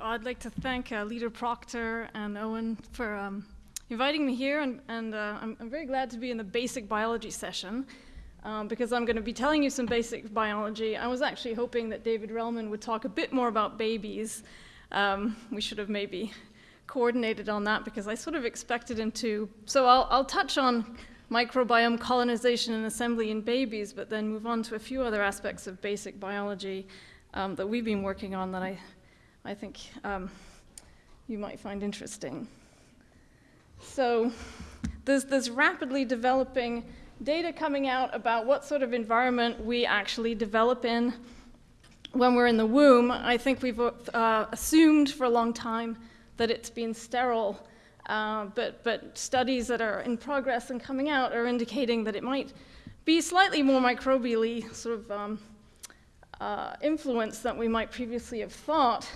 I'd like to thank uh, Lita Proctor and Owen for um, inviting me here, and, and uh, I'm, I'm, very glad to be in the basic biology session um, because I'm going to be telling you some basic biology. I was actually hoping that David Relman would talk a bit more about babies. Um, we should have maybe coordinated on that because I sort of expected him to. So I'll, I'll touch on microbiome colonization and assembly in babies, but then move on to a few other aspects of basic biology um, that we've been working on that I I think um, you might find interesting. So there's this rapidly developing data coming out about what sort of environment we actually develop in when we're in the womb. I think we've uh, assumed for a long time that it's been sterile, uh, but, but studies that are in progress and coming out are indicating that it might be slightly more microbially sort of um, uh, influenced than we might previously have thought.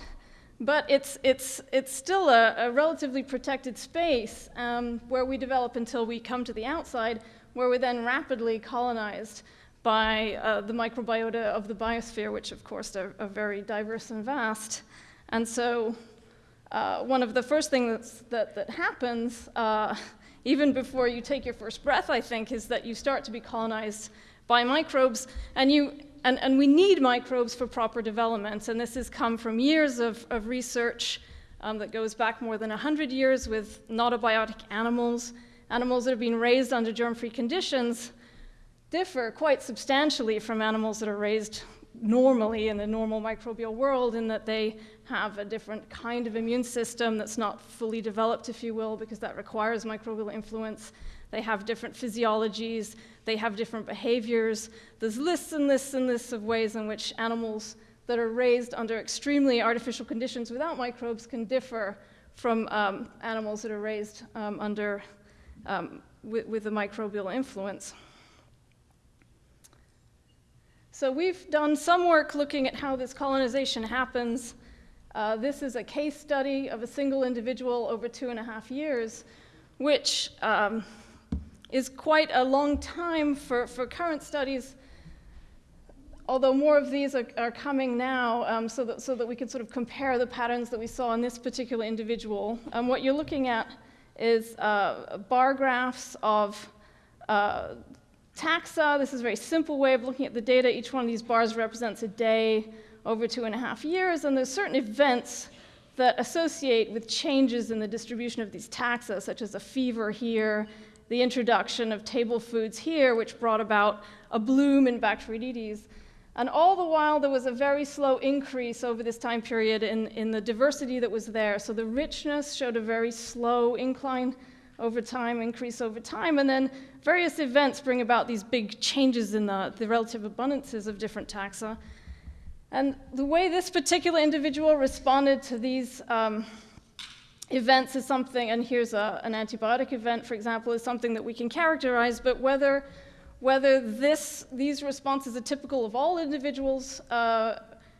But it's, it's, it's still a, a relatively protected space um, where we develop until we come to the outside, where we're then rapidly colonized by uh, the microbiota of the biosphere, which of course are, are very diverse and vast. And so uh, one of the first things that, that happens, uh, even before you take your first breath, I think, is that you start to be colonized by microbes, and you and, and we need microbes for proper development, and this has come from years of, of research um, that goes back more than 100 years with gnotobiotic animals. Animals that have been raised under germ-free conditions differ quite substantially from animals that are raised normally in the normal microbial world in that they have a different kind of immune system that's not fully developed, if you will, because that requires microbial influence. They have different physiologies. They have different behaviors. There's lists and lists and lists of ways in which animals that are raised under extremely artificial conditions without microbes can differ from um, animals that are raised um, under um, with, a microbial influence. So we've done some work looking at how this colonization happens. Uh, this is a case study of a single individual over two and a half years, which um, is quite a long time for, for current studies, although more of these are, are coming now um, so, that, so that we can sort of compare the patterns that we saw in this particular individual. Um, what you're looking at is uh, bar graphs of uh, taxa. This is a very simple way of looking at the data. Each one of these bars represents a day over two and a half years, and there's certain events that associate with changes in the distribution of these taxa, such as a fever here, the introduction of table foods here, which brought about a bloom in Bacteroidetes. And all the while, there was a very slow increase over this time period in, in the diversity that was there. So the richness showed a very slow incline over time, increase over time, and then various events bring about these big changes in the, the relative abundances of different taxa. And the way this particular individual responded to these um, events is something, and here's a, an antibiotic event, for example, is something that we can characterize, but whether, whether this, these responses are typical of all individuals uh,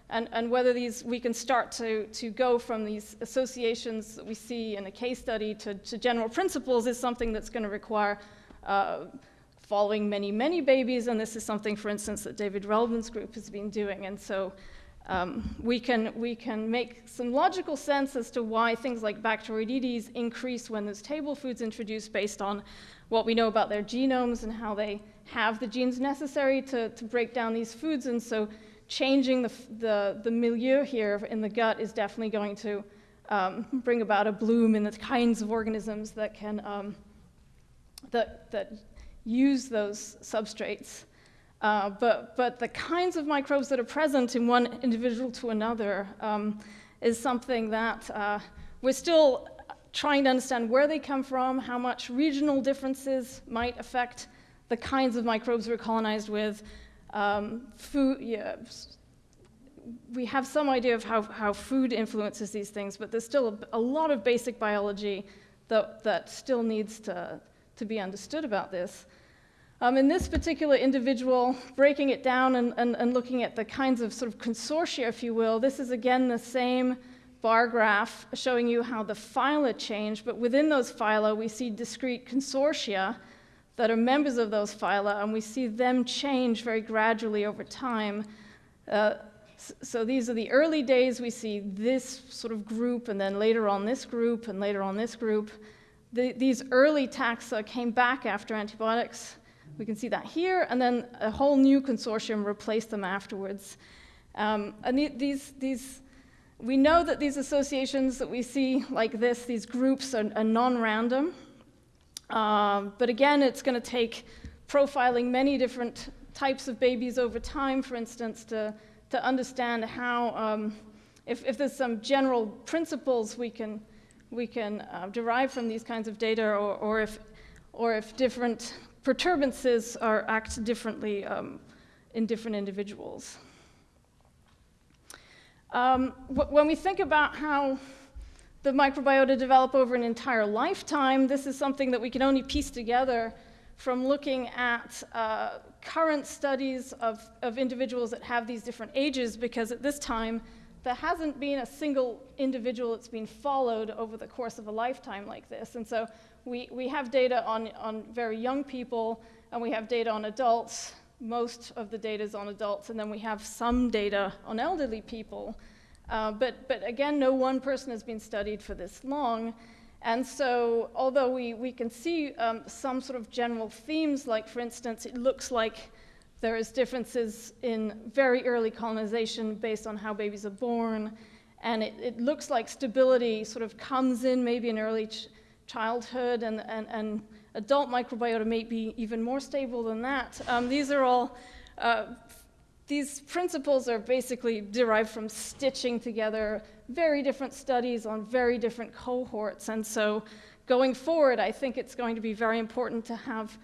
and, and whether these, we can start to, to go from these associations that we see in a case study to, to general principles is something that's going to require uh, following many, many babies, and this is something, for instance, that David Relman's group has been doing, and so um, we, can, we can make some logical sense as to why things like Bacteroidetes increase when there's table foods introduced based on what we know about their genomes and how they have the genes necessary to, to break down these foods. And so changing the, the, the milieu here in the gut is definitely going to um, bring about a bloom in the kinds of organisms that can um, that, that use those substrates. Uh, but, but the kinds of microbes that are present in one individual to another um, is something that uh, we're still trying to understand where they come from, how much regional differences might affect the kinds of microbes we're colonized with. Um, food, yeah, we have some idea of how, how food influences these things, but there's still a, a lot of basic biology that, that still needs to, to be understood about this. Um, in this particular individual, breaking it down and, and, and, looking at the kinds of sort of consortia, if you will, this is again the same bar graph showing you how the phyla change, but within those phyla, we see discrete consortia that are members of those phyla, and we see them change very gradually over time. Uh, so these are the early days. We see this sort of group, and then later on this group, and later on this group. The, these early taxa came back after antibiotics. We can see that here, and then a whole new consortium replaced them afterwards. Um, and these, these, we know that these associations that we see like this, these groups are, are non-random. Um, but again, it's going to take profiling many different types of babies over time, for instance, to, to understand how, um, if, if there's some general principles we can, we can uh, derive from these kinds of data, or, or, if, or if different perturbances are act differently um, in different individuals. Um, when we think about how the microbiota develop over an entire lifetime, this is something that we can only piece together from looking at uh, current studies of, of individuals that have these different ages, because at this time, there hasn't been a single individual that's been followed over the course of a lifetime like this. And so we, we have data on, on very young people, and we have data on adults. Most of the data is on adults, and then we have some data on elderly people. Uh, but, but again, no one person has been studied for this long. And so, although we, we can see um, some sort of general themes, like for instance, it looks like there is differences in very early colonization based on how babies are born, and it, it looks like stability sort of comes in maybe in early childhood, and, and, and adult microbiota may be even more stable than that. Um, these are all uh, these principles are basically derived from stitching together very different studies on very different cohorts. And so going forward, I think it's going to be very important to have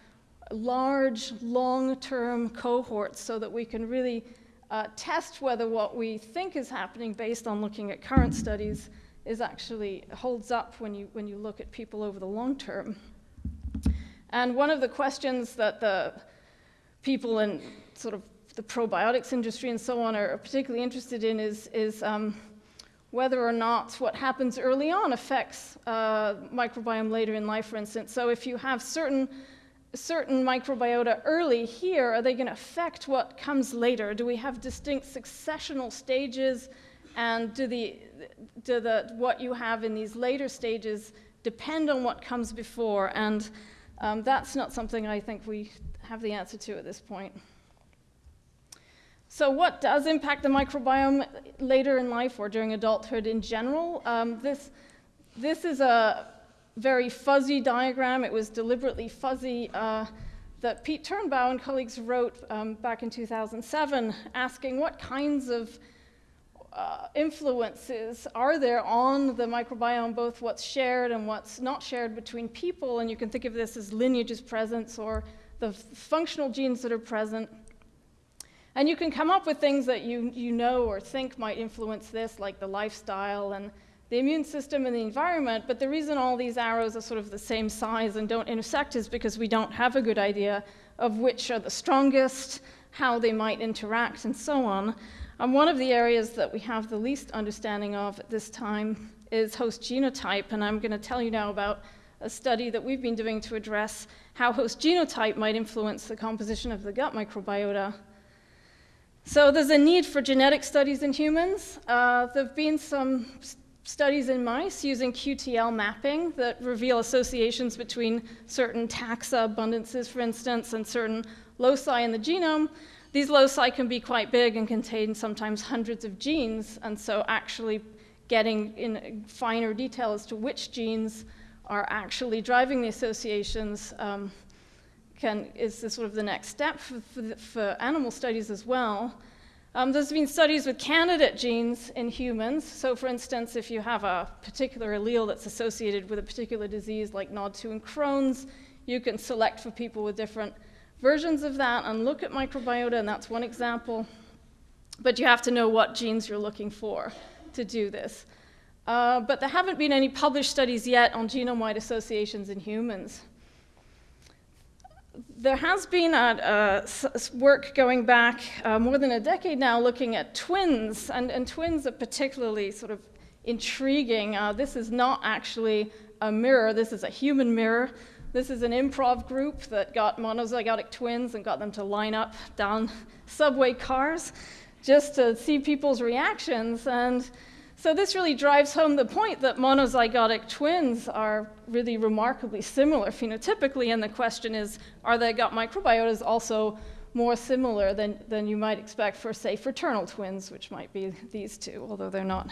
large, long-term cohorts so that we can really uh, test whether what we think is happening based on looking at current studies is actually holds up when you, when you look at people over the long term. And one of the questions that the people in sort of the probiotics industry and so on are particularly interested in is, is um, whether or not what happens early on affects uh, microbiome later in life, for instance. So if you have certain, certain microbiota early here, are they going to affect what comes later? Do we have distinct successional stages? And do, the, do the, what you have in these later stages depend on what comes before? And um, that's not something I think we have the answer to at this point. So what does impact the microbiome later in life or during adulthood in general? Um, this, this is a very fuzzy diagram. It was deliberately fuzzy uh, that Pete Turnbaugh and colleagues wrote um, back in 2007 asking what kinds of uh, influences are there on the microbiome, both what's shared and what's not shared between people. And you can think of this as lineages presence or the functional genes that are present. And you can come up with things that you, you know or think might influence this, like the lifestyle and the immune system and the environment. But the reason all these arrows are sort of the same size and don't intersect is because we don't have a good idea of which are the strongest, how they might interact, and so on. And one of the areas that we have the least understanding of at this time is host genotype. And I'm going to tell you now about a study that we've been doing to address how host genotype might influence the composition of the gut microbiota. So there's a need for genetic studies in humans. Uh, there have been some studies in mice using QTL mapping that reveal associations between certain taxa abundances, for instance, and certain loci in the genome. These loci can be quite big and contain sometimes hundreds of genes, and so actually getting in finer detail as to which genes are actually driving the associations um, can, is the, sort of the next step for, for, for animal studies as well. Um, there's been studies with candidate genes in humans. So for instance, if you have a particular allele that's associated with a particular disease like NOD2 and Crohn's, you can select for people with different versions of that and look at microbiota, and that's one example. But you have to know what genes you're looking for to do this. Uh, but there haven't been any published studies yet on genome-wide associations in humans there has been a, a work going back uh, more than a decade now looking at twins, and, and twins are particularly sort of intriguing. Uh, this is not actually a mirror, this is a human mirror. This is an improv group that got monozygotic twins and got them to line up down subway cars. just to see people's reactions. And so this really drives home the point that monozygotic twins are really remarkably similar phenotypically. And the question is, are their gut microbiotas also more similar than, than you might expect for, say, fraternal twins, which might be these two, although they're not.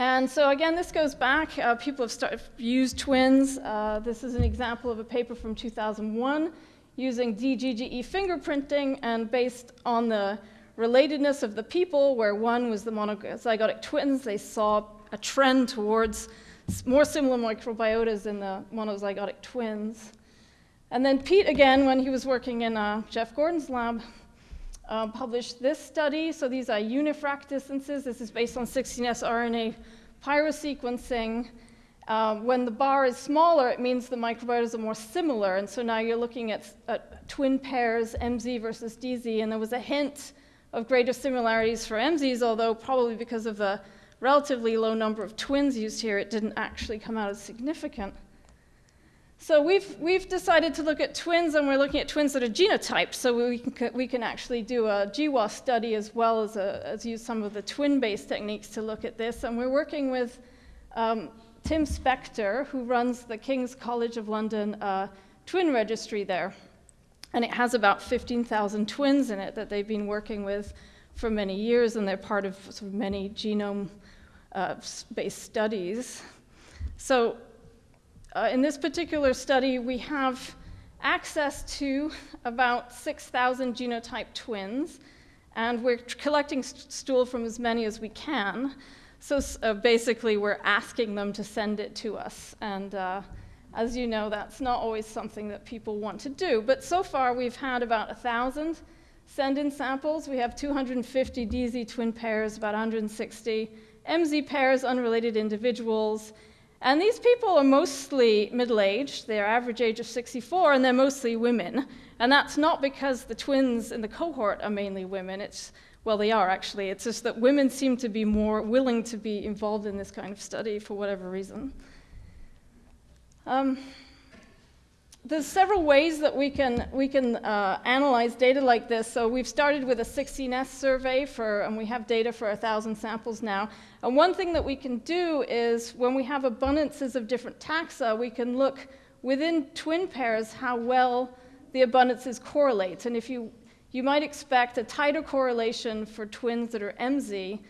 And so again, this goes back. Uh, people have started, used twins. Uh, this is an example of a paper from 2001 using DGGE fingerprinting and based on the relatedness of the people, where one was the monozygotic twins, they saw a trend towards more similar microbiotas in the monozygotic twins. And then Pete, again, when he was working in uh, Jeff Gordon's lab, uh, published this study. So these are unifrac distances. This is based on 16S RNA pyrosequencing. Uh, when the bar is smaller, it means the microbiotas are more similar. And so now you're looking at, at twin pairs, MZ versus DZ. And there was a hint of greater similarities for MZs, although probably because of the relatively low number of twins used here, it didn't actually come out as significant. So we've, we've decided to look at twins, and we're looking at twins that are genotyped, so we can, we can actually do a GWAS study as well as, a, as use some of the twin-based techniques to look at this. And we're working with um, Tim Spector, who runs the King's College of London uh, twin registry there. And it has about 15,000 twins in it that they've been working with for many years, and they're part of, sort of many genome-based uh, studies. So uh, in this particular study, we have access to about 6,000 genotype twins, and we're collecting st stool from as many as we can. So uh, basically, we're asking them to send it to us. And uh, as you know, that's not always something that people want to do. But so far, we've had about 1,000 send in samples. We have 250 DZ twin pairs, about 160 MZ pairs, unrelated individuals, and these people are mostly middle aged, their average age of 64, and they're mostly women. And that's not because the twins in the cohort are mainly women. It's, well, they are actually. It's just that women seem to be more willing to be involved in this kind of study for whatever reason. Um, there's several ways that we can, we can uh, analyze data like this. So we've started with a 16S survey, for, and we have data for 1,000 samples now. And one thing that we can do is when we have abundances of different taxa, we can look within twin pairs how well the abundances correlate. And if you, you might expect a tighter correlation for twins that are MZ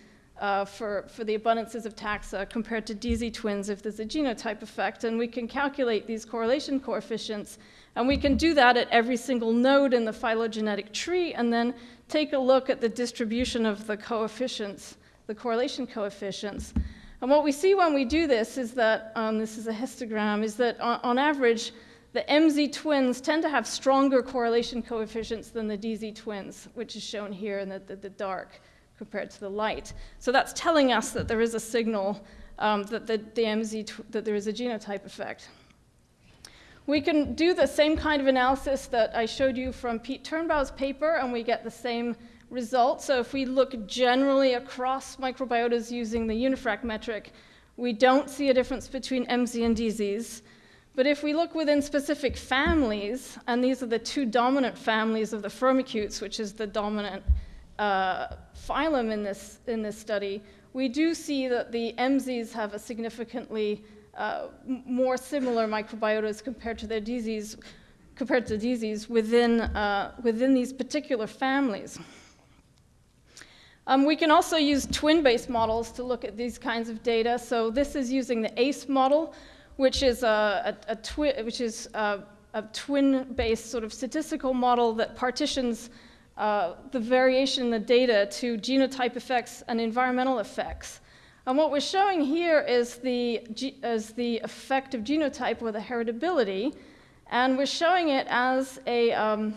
uh, for, for the abundances of taxa compared to DZ twins if there's a genotype effect. And we can calculate these correlation coefficients. And we can do that at every single node in the phylogenetic tree and then take a look at the distribution of the coefficients, the correlation coefficients. And what we see when we do this is that, um, this is a histogram, is that on, on average, the MZ twins tend to have stronger correlation coefficients than the DZ twins, which is shown here in the, the, the dark compared to the light. So that's telling us that there is a signal um, that the, the MZ, that there is a genotype effect. We can do the same kind of analysis that I showed you from Pete Turnbaugh's paper, and we get the same result. So if we look generally across microbiotas using the unifrac metric, we don't see a difference between MZ and DZs. But if we look within specific families, and these are the two dominant families of the firmicutes, which is the dominant uh, phylum in this, in this study, we do see that the MZs have a significantly uh, more similar microbiotas compared to their DZs, compared to DZs within, uh, within these particular families. Um, we can also use twin-based models to look at these kinds of data. So this is using the ACE model, which is a, a, a twi which is a, a twin-based sort of statistical model that partitions uh, the variation in the data to genotype effects and environmental effects. And what we're showing here is the, is the effect of genotype or the heritability, and we're showing it as a, um,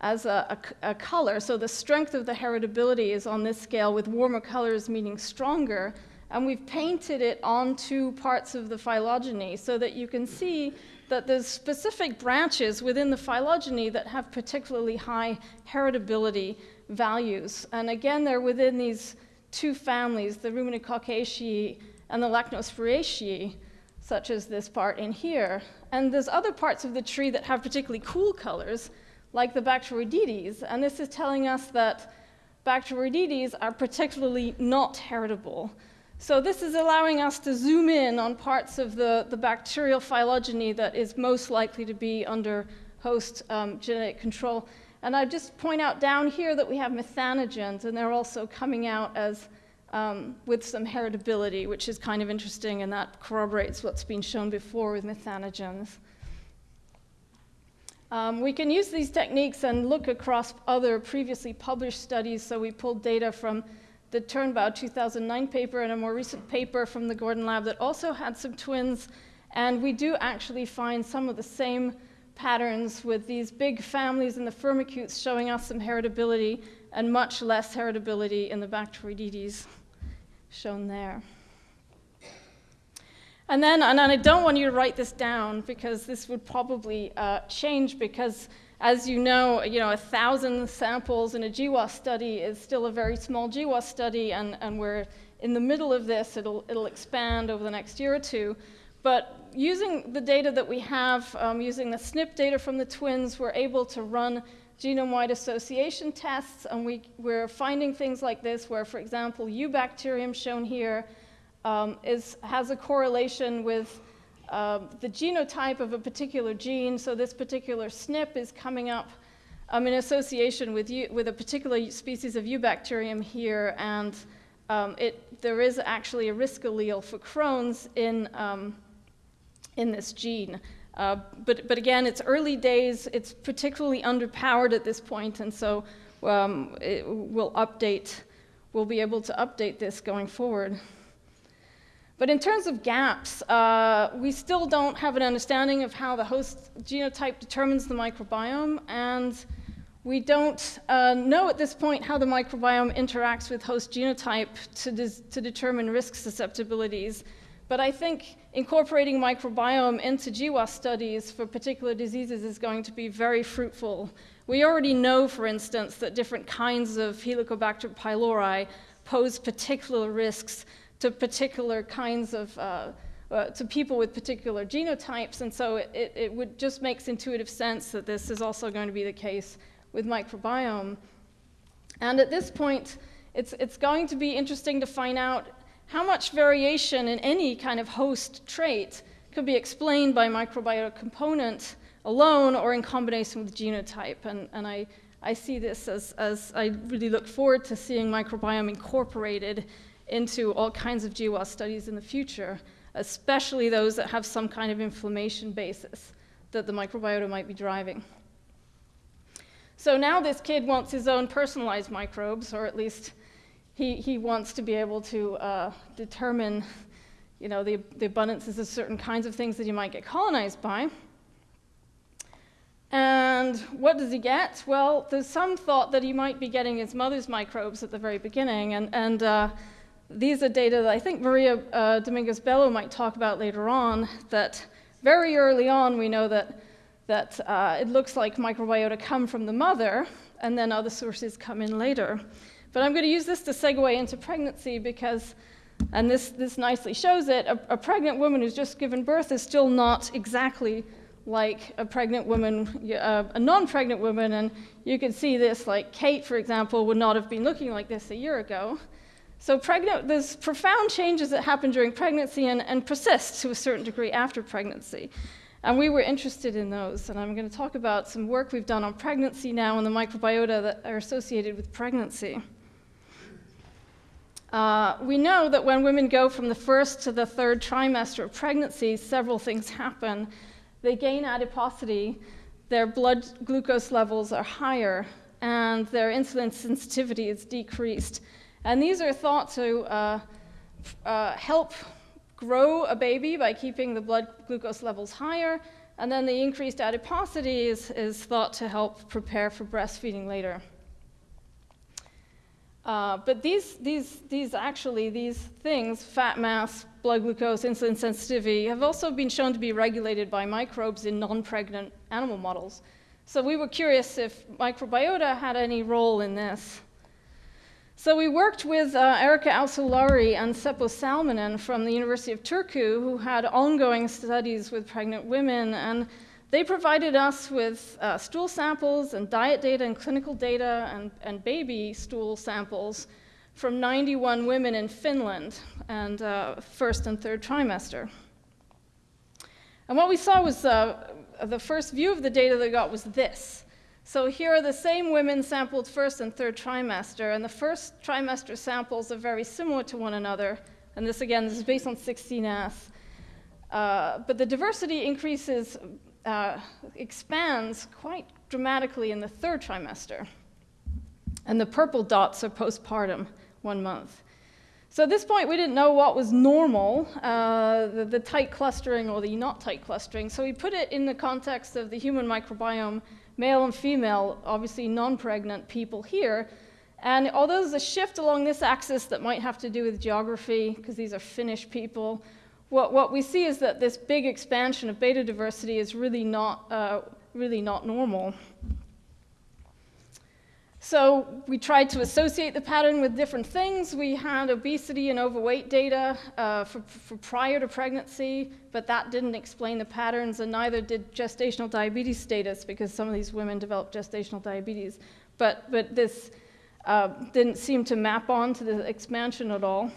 as a, a, a, color. So the strength of the heritability is on this scale with warmer colors meaning stronger, and we've painted it onto parts of the phylogeny so that you can see that there's specific branches within the phylogeny that have particularly high heritability values. And again, they're within these two families, the Ruminococcaceae and the Lachnospiraceae, such as this part in here. And there's other parts of the tree that have particularly cool colors, like the Bacteroidetes. And this is telling us that Bacteroidetes are particularly not heritable. So this is allowing us to zoom in on parts of the, the bacterial phylogeny that is most likely to be under host um, genetic control. And I just point out down here that we have methanogens, and they're also coming out as um, with some heritability, which is kind of interesting, and that corroborates what's been shown before with methanogens. Um, we can use these techniques and look across other previously published studies. So we pulled data from the Turnbaugh 2009 paper and a more recent paper from the Gordon Lab that also had some twins. And we do actually find some of the same patterns with these big families in the firmicutes showing us some heritability and much less heritability in the Bacteroidetes shown there. And then, and I don't want you to write this down because this would probably uh, change because as you know, you know, a thousand samples in a GWAS study is still a very small GWAS study and, and we're in the middle of this, it'll, it'll expand over the next year or two. But using the data that we have, um, using the SNP data from the twins, we're able to run genome-wide association tests, and we, we're finding things like this, where, for example, Eubacterium shown here um, is, has a correlation with uh, the genotype of a particular gene. So this particular SNP is coming up um, in association with, with a particular species of Eubacterium here, and um, it, there is actually a risk allele for Crohn's in, um, in this gene. Uh, but, but again, it's early days, it's particularly underpowered at this point, and so um, it will update, we'll be able to update this going forward. But in terms of gaps, uh, we still don't have an understanding of how the host genotype determines the microbiome, and we don't uh, know at this point how the microbiome interacts with host genotype to, to determine risk susceptibilities. But I think incorporating microbiome into GWAS studies for particular diseases is going to be very fruitful. We already know, for instance, that different kinds of Helicobacter pylori pose particular risks to particular kinds of, uh, uh, to people with particular genotypes. And so it, it, it would just makes intuitive sense that this is also going to be the case with microbiome. And at this point, it's, it's going to be interesting to find out how much variation in any kind of host trait could be explained by microbiota component alone or in combination with genotype. And, and I, I see this as, as I really look forward to seeing microbiome incorporated into all kinds of GWAS studies in the future, especially those that have some kind of inflammation basis that the microbiota might be driving. So now this kid wants his own personalized microbes, or at least he, he wants to be able to uh, determine you know, the, the abundances of certain kinds of things that he might get colonized by. And what does he get? Well, there's some thought that he might be getting his mother's microbes at the very beginning, and, and uh, these are data that I think Maria uh, Dominguez Bello might talk about later on, that very early on we know that, that uh, it looks like microbiota come from the mother, and then other sources come in later. But I'm going to use this to segue into pregnancy because, and this, this nicely shows it, a, a pregnant woman who's just given birth is still not exactly like a pregnant woman, uh, a non-pregnant woman, and you can see this, like Kate, for example, would not have been looking like this a year ago. So pregnant, there's profound changes that happen during pregnancy and, and persist to a certain degree after pregnancy. And we were interested in those. And I'm going to talk about some work we've done on pregnancy now and the microbiota that are associated with pregnancy. Uh, we know that when women go from the first to the third trimester of pregnancy, several things happen. They gain adiposity, their blood glucose levels are higher, and their insulin sensitivity is decreased. And these are thought to uh, uh, help grow a baby by keeping the blood glucose levels higher, and then the increased adiposity is, is thought to help prepare for breastfeeding later. Uh, but these, these, these actually, these things, fat mass, blood glucose, insulin sensitivity, have also been shown to be regulated by microbes in non-pregnant animal models. So we were curious if microbiota had any role in this. So we worked with uh, Erika Isolauri and Seppo Salminen from the University of Turku, who had ongoing studies with pregnant women, and they provided us with uh, stool samples and diet data and clinical data and, and baby stool samples from 91 women in Finland and uh, first and third trimester. And what we saw was uh, the first view of the data they got was this. So here are the same women sampled first and third trimester, and the first trimester samples are very similar to one another. And this again, this is based on 16S. Uh, but the diversity increases, uh, expands quite dramatically in the third trimester. And the purple dots are postpartum, one month. So at this point, we didn't know what was normal, uh, the, the, tight clustering or the not tight clustering. So we put it in the context of the human microbiome, male and female, obviously non-pregnant people here. And although there's a shift along this axis that might have to do with geography, because these are Finnish people, what, what we see is that this big expansion of beta diversity is really not, uh, really not normal. So we tried to associate the pattern with different things. We had obesity and overweight data uh, for, for, prior to pregnancy, but that didn't explain the patterns, and neither did gestational diabetes status, because some of these women developed gestational diabetes. But, but this uh, didn't seem to map on to the expansion at all.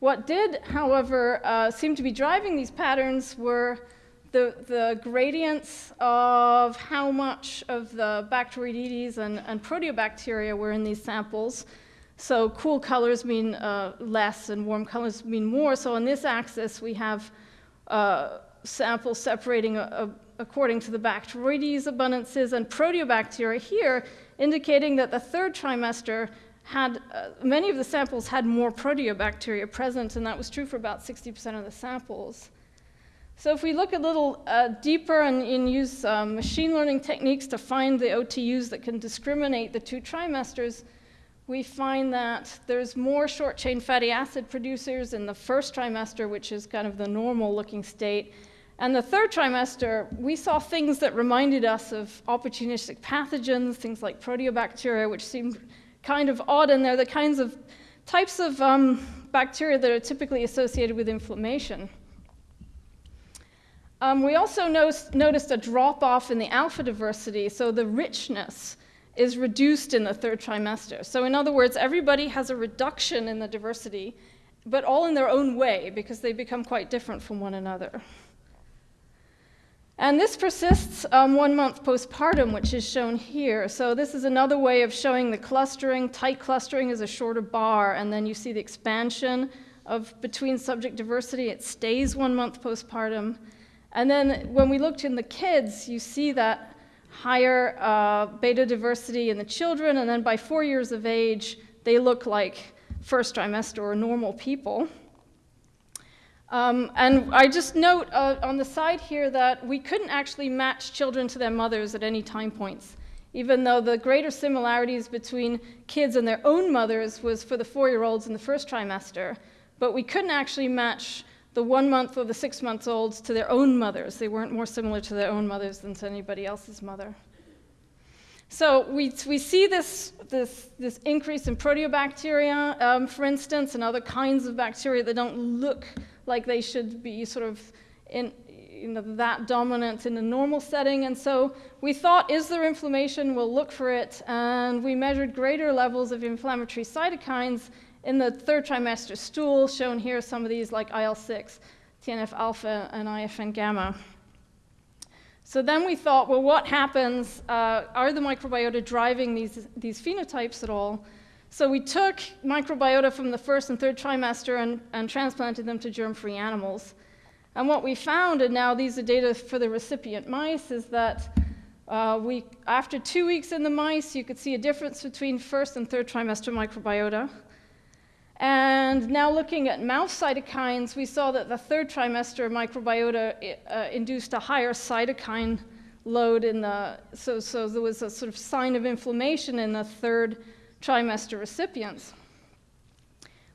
What did, however, uh, seem to be driving these patterns were the, the gradients of how much of the Bacteroidetes and, and proteobacteria were in these samples. So cool colors mean uh, less and warm colors mean more. So on this axis, we have uh, samples separating a, a, according to the Bacteroides abundances and proteobacteria here, indicating that the third trimester had, uh, many of the samples had more proteobacteria present, and that was true for about 60% of the samples. So if we look a little uh, deeper and, and use um, machine learning techniques to find the OTUs that can discriminate the two trimesters, we find that there's more short chain fatty acid producers in the first trimester, which is kind of the normal looking state. And the third trimester, we saw things that reminded us of opportunistic pathogens, things like proteobacteria, which seemed kind of odd, and they're the kinds of types of um, bacteria that are typically associated with inflammation. Um, we also noticed a drop off in the alpha diversity, so the richness is reduced in the third trimester. So, in other words, everybody has a reduction in the diversity, but all in their own way because they become quite different from one another. And this persists um, one month postpartum, which is shown here. So, this is another way of showing the clustering. Tight clustering is a shorter bar, and then you see the expansion of between subject diversity. It stays one month postpartum. And then when we looked in the kids, you see that higher uh, beta diversity in the children, and then by four years of age, they look like first trimester or normal people. Um, and I just note uh, on the side here that we couldn't actually match children to their mothers at any time points, even though the greater similarities between kids and their own mothers was for the four year olds in the first trimester. But we couldn't actually match the one month or the six month olds to their own mothers. They weren't more similar to their own mothers than to anybody else's mother. So we, we see this, this, this increase in proteobacteria, um, for instance, and other kinds of bacteria that don't look like they should be sort of in, you know, that dominant in a normal setting. And so we thought, is there inflammation? We'll look for it. And we measured greater levels of inflammatory cytokines in the third trimester stool, shown here some of these like IL-6, TNF-alpha, and IFN gamma. So then we thought, well, what happens? Uh, are the microbiota driving these, these phenotypes at all? So we took microbiota from the first and third trimester and, and transplanted them to germ-free animals. And what we found, and now these are data for the recipient mice, is that uh, we, after two weeks in the mice, you could see a difference between first and third trimester microbiota. And now looking at mouse cytokines, we saw that the third trimester microbiota uh, induced a higher cytokine load in the, so, so there was a sort of sign of inflammation in the third trimester recipients.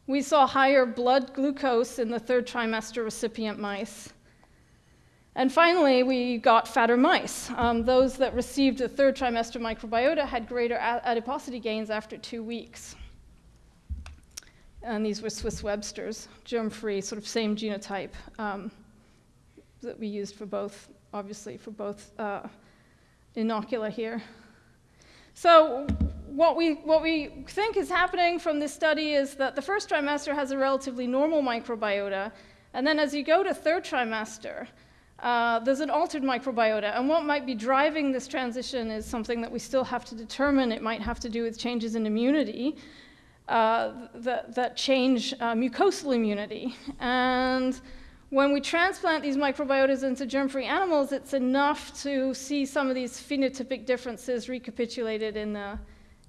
We saw higher blood glucose in the third trimester recipient mice. And finally, we got fatter mice. Um, those that received the third trimester microbiota had greater adiposity gains after two weeks and these were Swiss Websters, germ-free, sort of same genotype um, that we used for both obviously, for both uh, inocula here. So what we, what we think is happening from this study is that the first trimester has a relatively normal microbiota, and then as you go to third trimester, uh, there's an altered microbiota. And what might be driving this transition is something that we still have to determine. It might have to do with changes in immunity uh, that, that, change uh, mucosal immunity. And when we transplant these microbiotas into germ-free animals, it's enough to see some of these phenotypic differences recapitulated in the,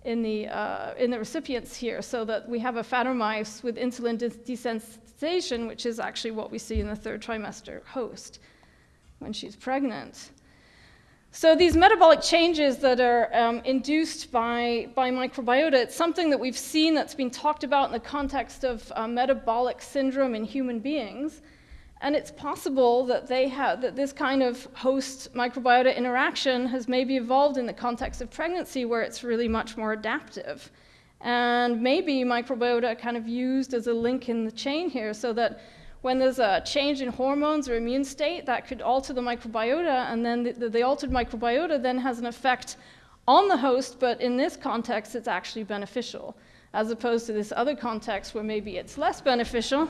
in the, uh, in the recipients here, so that we have a Phatter with insulin desensitization, which is actually what we see in the third trimester host when she's pregnant. So these metabolic changes that are um, induced by, by microbiota, it's something that we've seen that's been talked about in the context of uh, metabolic syndrome in human beings. And it's possible that, they have, that this kind of host microbiota interaction has maybe evolved in the context of pregnancy where it's really much more adaptive. And maybe microbiota kind of used as a link in the chain here so that when there's a change in hormones or immune state, that could alter the microbiota, and then the, the, the, altered microbiota then has an effect on the host, but in this context, it's actually beneficial, as opposed to this other context where maybe it's less beneficial.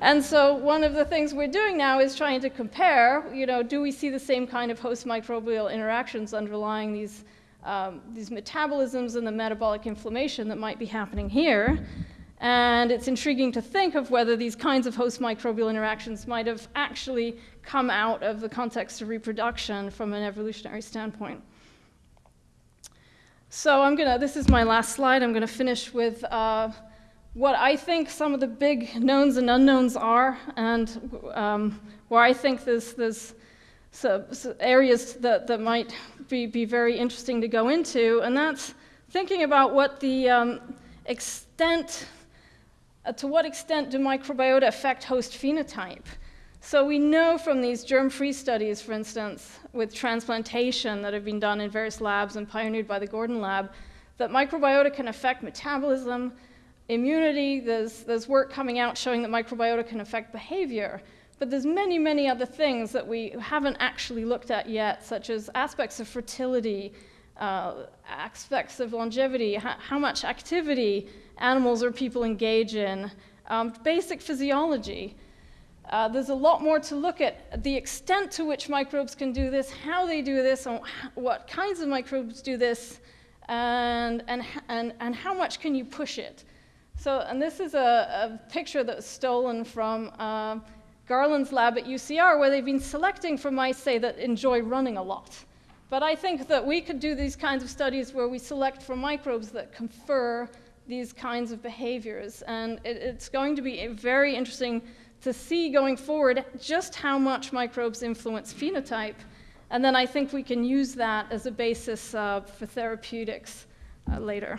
And so one of the things we're doing now is trying to compare, you know, do we see the same kind of host microbial interactions underlying these, um, these metabolisms and the metabolic inflammation that might be happening here? And it's intriguing to think of whether these kinds of host microbial interactions might have actually come out of the context of reproduction from an evolutionary standpoint. So I'm gonna, this is my last slide. I'm gonna finish with uh, what I think some of the big knowns and unknowns are, and um, where I think there's, there's areas that, that might be, be very interesting to go into, and that's thinking about what the um, extent uh, to what extent do microbiota affect host phenotype? So we know from these germ-free studies, for instance, with transplantation that have been done in various labs and pioneered by the Gordon Lab, that microbiota can affect metabolism, immunity. There's, there's work coming out showing that microbiota can affect behavior. But there's many, many other things that we haven't actually looked at yet, such as aspects of fertility, uh, aspects of longevity, how much activity, animals or people engage in, um, basic physiology. Uh, there's a lot more to look at the extent to which microbes can do this, how they do this, and what kinds of microbes do this, and, and, and, and how much can you push it. So, and this is a, a picture that was stolen from uh, Garland's lab at UCR, where they've been selecting for mice, say, that enjoy running a lot. But I think that we could do these kinds of studies where we select for microbes that confer these kinds of behaviors. And it, it's going to be very interesting to see going forward just how much microbes influence phenotype. And then I think we can use that as a basis uh, for therapeutics uh, later.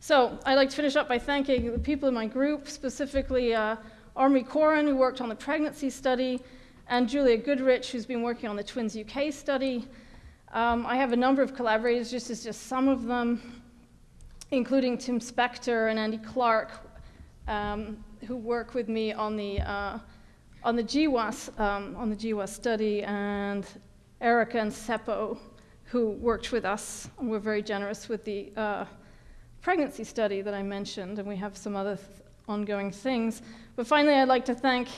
So I'd like to finish up by thanking the people in my group, specifically uh, Omri Koren, who worked on the pregnancy study, and Julia Goodrich, who's been working on the Twins UK study. Um, I have a number of collaborators, just as just some of them including Tim Spector and Andy Clark, um, who work with me on the, uh, on the GWAS, um, on the GWAS study, and Erica and Seppo, who worked with us and were very generous with the uh, pregnancy study that I mentioned, and we have some other th ongoing things. But finally, I'd like to thank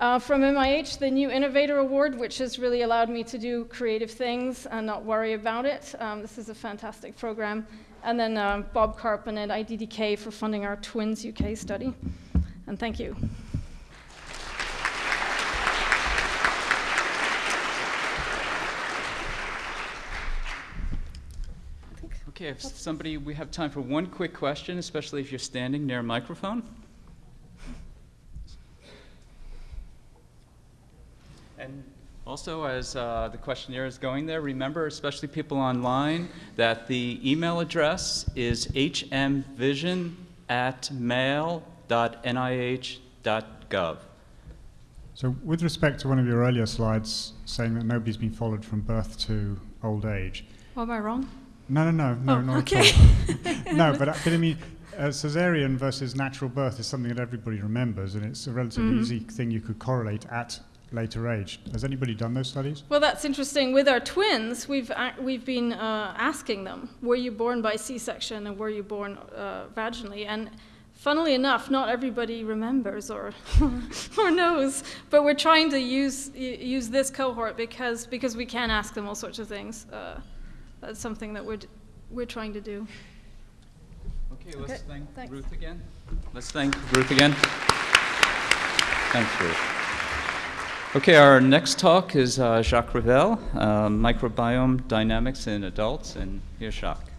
uh, from NIH, the New Innovator Award, which has really allowed me to do creative things and not worry about it. Um, this is a fantastic program and then uh, Bob Karpen at IDDK for funding our Twins UK study. And thank you. Okay, if somebody, we have time for one quick question, especially if you're standing near a microphone. And also, as uh, the questionnaire is going there, remember, especially people online, that the email address is hmvision at mail.nih.gov. So with respect to one of your earlier slides saying that nobody's been followed from birth to old age. Oh, am I wrong? No, no, no, no, oh, not okay. at all. no, but, but I mean, uh, cesarean versus natural birth is something that everybody remembers, and it's a relatively mm. easy thing you could correlate at later age. Has anybody done those studies? Well, that's interesting. With our twins, we've, ac- we've been uh, asking them, were you born by C-section and were you born uh, vaginally? And funnily enough, not everybody remembers or, or knows, but we're trying to use, y- use this cohort because, because we can ask them all sorts of things. Uh, That's something that we're, d- we're trying to do. Okay, let's Okay, thank thanks. Ruth again. Let's thank Ruth again. Thanks, Ruth. Okay, our next talk is uh, Jacques Ravel, uh, Microbiome Dynamics in Adults, and here's Jacques.